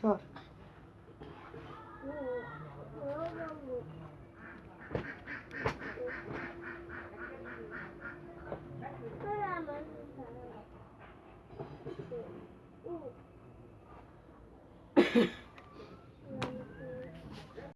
Çağır. Beraber.